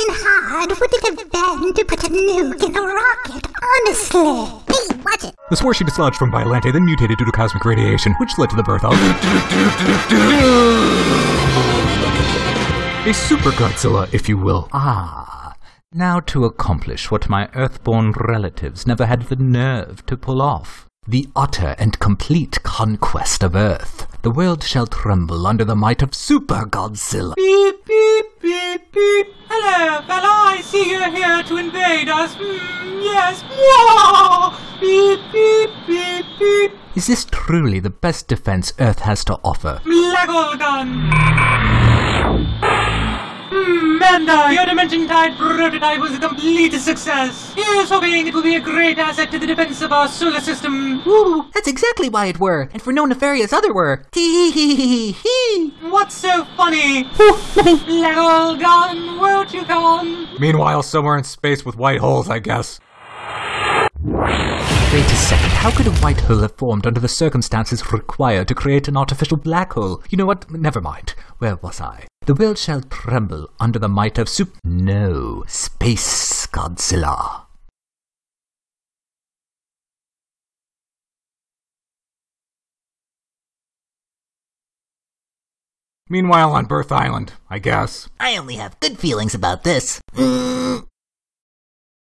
freaking hard would it have been to put a nuke in a rocket? Honestly. Hey, watch it. The spore she dislodged from Biollante then mutated due to cosmic radiation, which led to the birth of a Super Godzilla, if you will. Ah, now to accomplish what my earthborn relatives never had the nerve to pull off. The utter and complete conquest of Earth. The world shall tremble under the might of Super Godzilla. Beep, beep, beep, I see you're here to invade us. Mm, yes. Whoa! Beep, beep, beep, beep. Is this truly the best defense Earth has to offer? Lego gun. Hmm, Manda, your Dimension Tide prototype was a complete success. Here's hoping it will be a great asset to the defense of our solar system. Ooh, that's exactly why it were, and for no nefarious other were. Tee hee hee hee hee. What's so funny? Lego gun, you come? Meanwhile, somewhere in space with white holes, I guess. Wait a second, how could a white hole have formed under the circumstances required to create an artificial black hole? You know what? Never mind. Where was I? The world shall tremble under the might of Sup. No, Space Godzilla. Meanwhile, on Birth Island, I guess. I only have good feelings about this. Mm.